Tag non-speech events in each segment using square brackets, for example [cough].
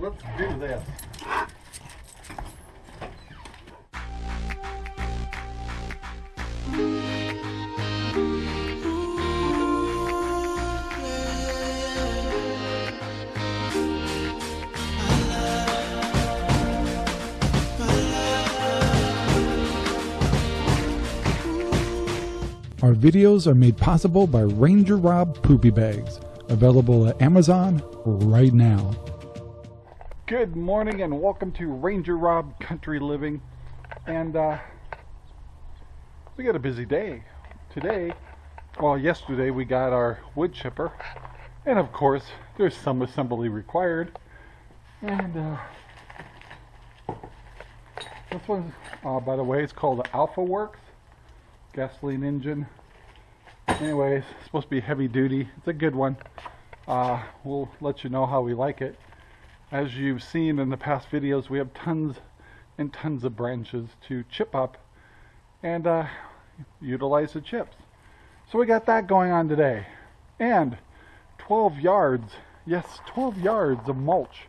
let's do this. Our videos are made possible by Ranger Rob Poopy Bags, available at Amazon right now. Good morning and welcome to Ranger Rob Country Living. And uh, we got a busy day. Today, well, yesterday we got our wood chipper. And of course, there's some assembly required. And uh, this one, uh, by the way, it's called the Alpha Works gasoline engine. Anyways, supposed to be heavy duty. It's a good one. Uh, we'll let you know how we like it. As you've seen in the past videos, we have tons and tons of branches to chip up and uh, utilize the chips. So we got that going on today. And 12 yards, yes, 12 yards of mulch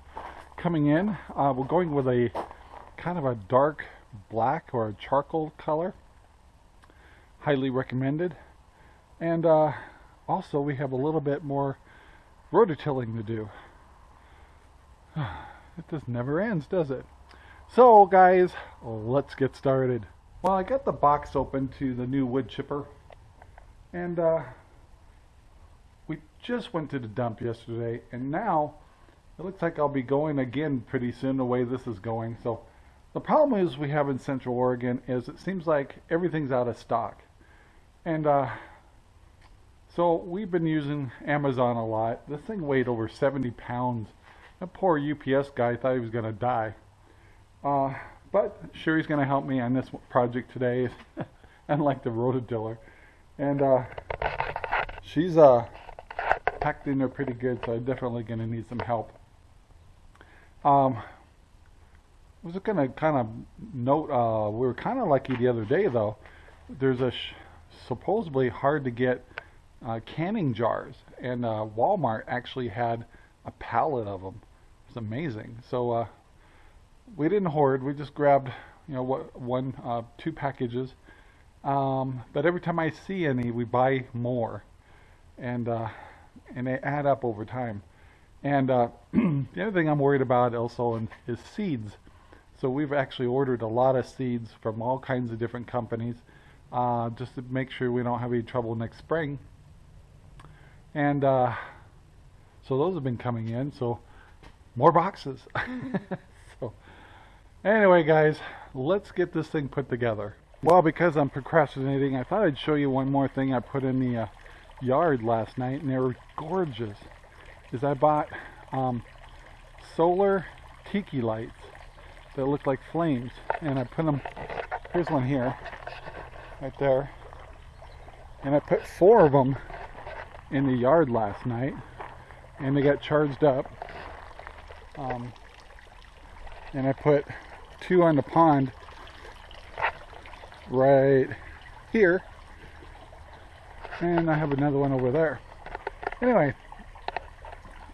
coming in. Uh, we're going with a kind of a dark black or a charcoal color highly recommended. And uh, also we have a little bit more rototilling to do. [sighs] It just never ends, does it? So guys, let's get started. Well, I got the box open to the new wood chipper. And uh, we just went to the dump yesterday. And now it looks like I'll be going again pretty soon the way this is going. So the problem is we have in Central Oregon is it seems like everything's out of stock. And uh, so we've been using Amazon a lot. This thing weighed over 70 pounds. That poor UPS guy thought he was going to die. Uh, but he's going to help me on this project today, [laughs] unlike the rototiller. And uh, she's uh, packed in there pretty good, so I'm definitely going to need some help. Um, I was going to kind of note, uh, we were kind of lucky the other day though. There's a supposedly hard to get uh, canning jars, and uh, Walmart actually had a pallet of them. It's amazing. So uh, we didn't hoard. We just grabbed, you know, what one, uh, two packages. Um, but every time I see any, we buy more, and uh, and they add up over time. And uh, [clears throat] the other thing I'm worried about also is seeds. So we've actually ordered a lot of seeds from all kinds of different companies uh, just to make sure we don't have any trouble next spring. And uh, so those have been coming in. So more boxes. [laughs] so anyway, guys, let's get this thing put together. Well, because I'm procrastinating, I thought I'd show you one more thing I put in the uh, yard last night, and they were gorgeous. Is I bought um, solar tiki lights that look like flames, and I put them. Here's one here right there. And I put four of them in the yard last night and they got charged up. Um, and I put two on the pond right here and I have another one over there. Anyway,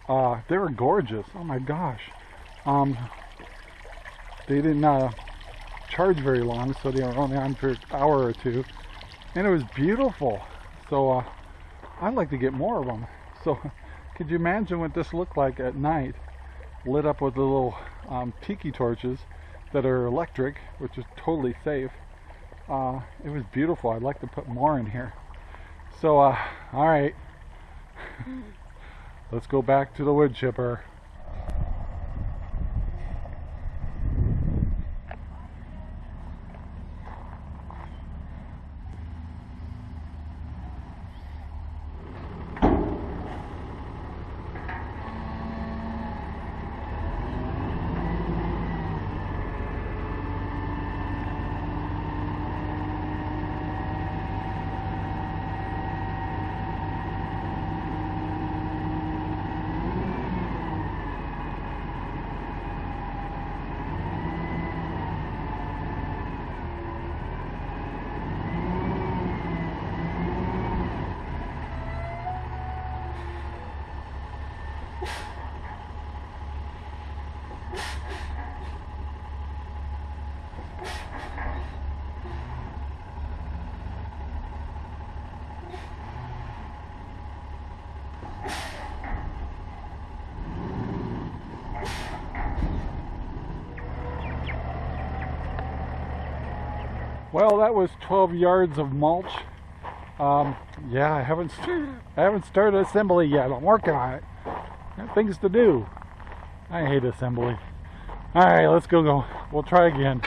uh, they were gorgeous. Oh my gosh. Um, they didn't uh, charge very long, so they were only on for an hour or two. And it was beautiful. So uh, I'd like to get more of them. So [laughs] could you imagine what this looked like at night, lit up with little um, tiki torches that are electric, which is totally safe. Uh, it was beautiful. I'd like to put more in here. So, uh, all right, [laughs] let's go back to the wood chipper. Well, that was 12 yards of mulch. Um, yeah, I haven't I haven't started assembly yet. I'm working on it. Got things to do. I hate assembly. All right, let's go. Go. We'll try again.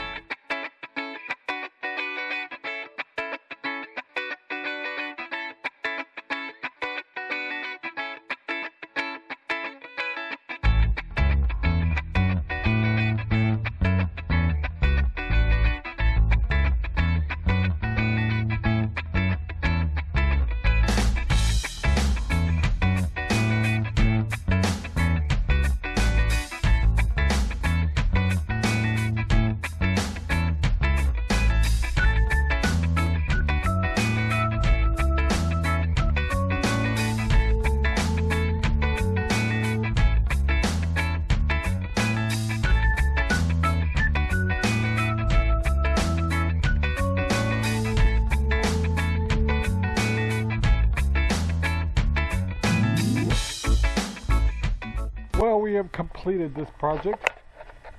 Have completed this project.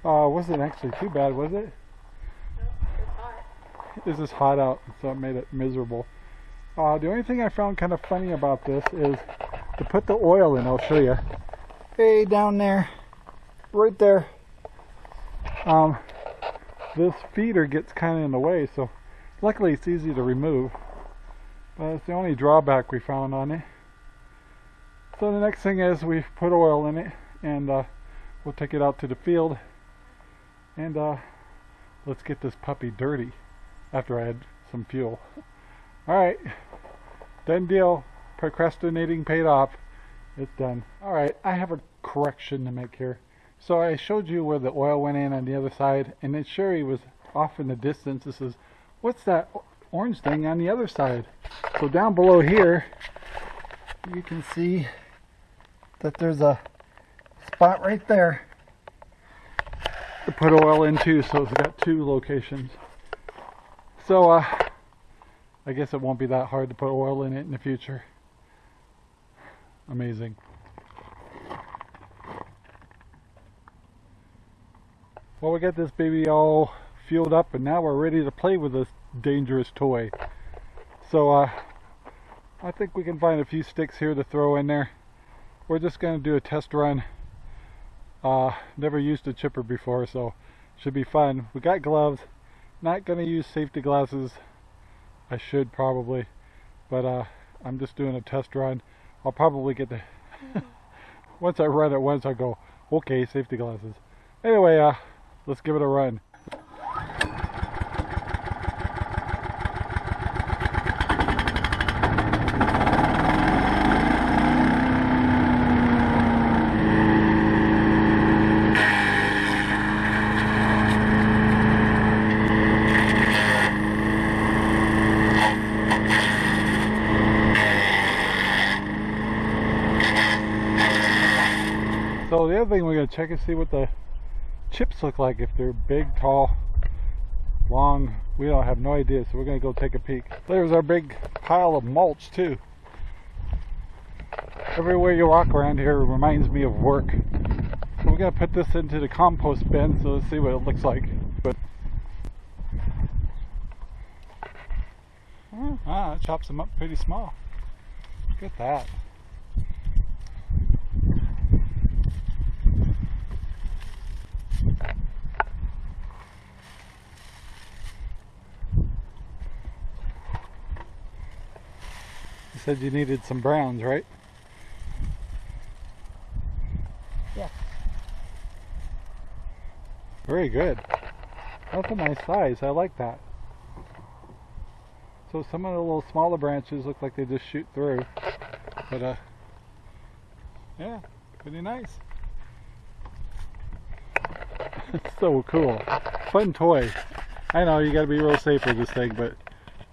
Uh, wasn't actually too bad, was it? It's just hot out, so it made it miserable. Uh, the only thing I found kind of funny about this is to put the oil in. I'll show you. Hey, down there, right there. Um, this feeder gets kind of in the way, so luckily it's easy to remove. But it's the only drawback we found on it. So the next thing is we've put oil in it and uh, we'll take it out to the field and uh, let's get this puppy dirty after I add some fuel. Alright, done deal. Procrastinating paid off. It's done. Alright, I have a correction to make here. So I showed you where the oil went in on the other side and then Sherry was off in the distance. This is, what's that orange thing on the other side? So down below here, you can see that there's a spot right there. To put oil into so it's got two locations. So uh, I guess it won't be that hard to put oil in it in the future. Amazing. Well we got this baby all fueled up and now we're ready to play with this dangerous toy. So uh, I think we can find a few sticks here to throw in there. We're just going to do a test run uh, never used a chipper before, so should be fun. We got gloves. Not gonna use safety glasses. I should probably, but uh, I'm just doing a test run. I'll probably get the. [laughs] once I run it once, I go, okay, safety glasses. Anyway, uh, let's give it a run. Other thing we're going to check is see what the chips look like. If they're big, tall, long, we don't have no idea. So we're going to go take a peek. There's our big pile of mulch too. Everywhere you walk around here reminds me of work. So we're going to put this into the compost bin. So let's see what it looks like. But ah, it chops them up pretty small. Look at that. Said you needed some browns, right? Yeah. Very good. That's a nice size. I like that. So some of the little smaller branches look like they just shoot through. But uh yeah, pretty nice. [laughs] so cool. Fun toy. I know you gotta be real safe with this thing, but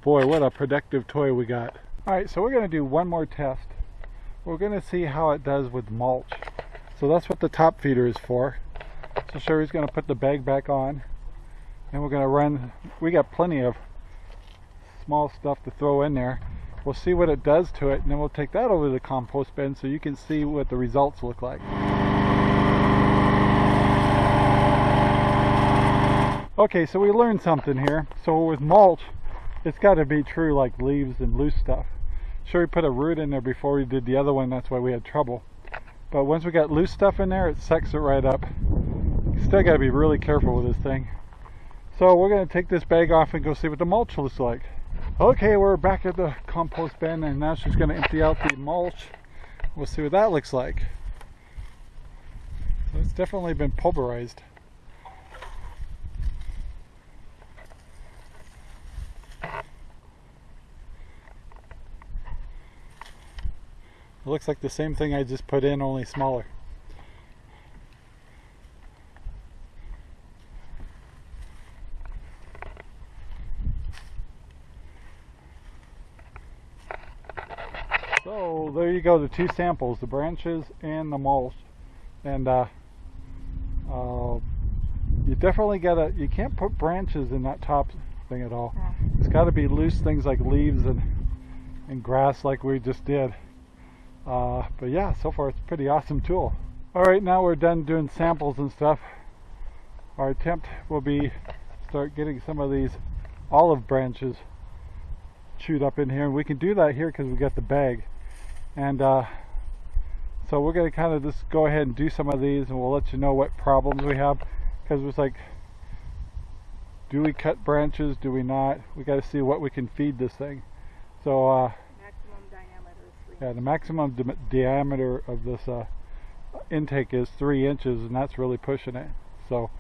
boy, what a productive toy we got. Alright, so we're gonna do one more test. We're gonna see how it does with mulch. So that's what the top feeder is for. So Sherry's gonna put the bag back on and we're gonna run we got plenty of small stuff to throw in there. We'll see what it does to it and then we'll take that over to the compost bin so you can see what the results look like. Okay, so we learned something here. So with mulch, it's got to be true like leaves and loose stuff. Sure, we put a root in there before we did the other one. That's why we had trouble. But once we got loose stuff in there, it sucks it right up. Still got to be really careful with this thing. So we're going to take this bag off and go see what the mulch looks like. Okay, we're back at the compost bin and now she's going to empty out the mulch. We'll see what that looks like. It's definitely been pulverized. It looks like the same thing I just put in, only smaller. So there you go, the two samples, the branches and the mulch. And uh, uh, you definitely gotta, you can't put branches in that top thing at all. It's gotta be loose things like leaves and, and grass like we just did. Uh, but yeah, so far it's a pretty awesome tool. Alright, now we're done doing samples and stuff. Our attempt will be start getting some of these olive branches chewed up in here. And we can do that here because we got the bag. And uh, so we're going to kind of just go ahead and do some of these and we'll let you know what problems we have. Because it's like, do we cut branches? Do we not? We got to see what we can feed this thing. So uh, yeah, the maximum di diameter of this uh, intake is three inches, and that's really pushing it. So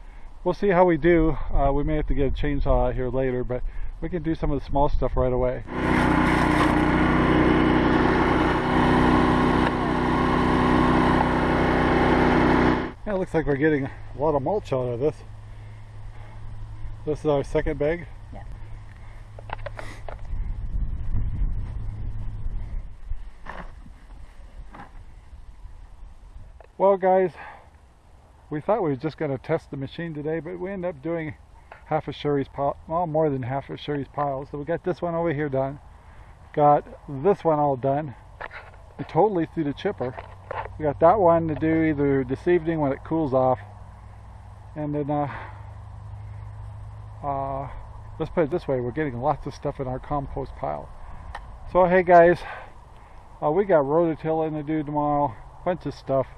we'll see how we do. Uh, we may have to get a chainsaw out here later, but we can do some of the small stuff right away. Yeah, it looks like we're getting a lot of mulch out of this. This is our second bag. Well guys, we thought we were just going to test the machine today, but we ended up doing half of Sherry's pile, well more than half of Sherry's pile. So we got this one over here done, got this one all done, totally through the chipper. We got that one to do either this evening when it cools off, and then uh, uh, let's put it this way, we're getting lots of stuff in our compost pile. So hey guys, uh, we got rototilling to do tomorrow, bunch of stuff.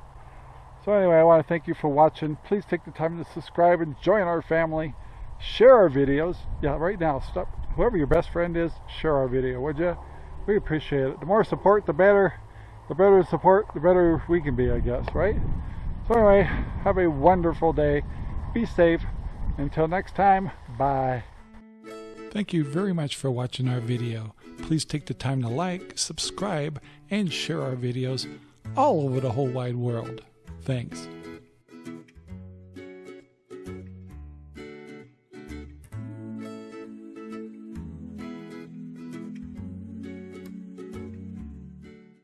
So anyway, I want to thank you for watching. Please take the time to subscribe and join our family. Share our videos. Yeah, right now, stop. Whoever your best friend is, share our video, would you? We appreciate it. The more support, the better. The better support, the better we can be, I guess, right? So anyway, have a wonderful day. Be safe. Until next time, bye. Thank you very much for watching our video. Please take the time to like, subscribe, and share our videos all over the whole wide world. Thanks.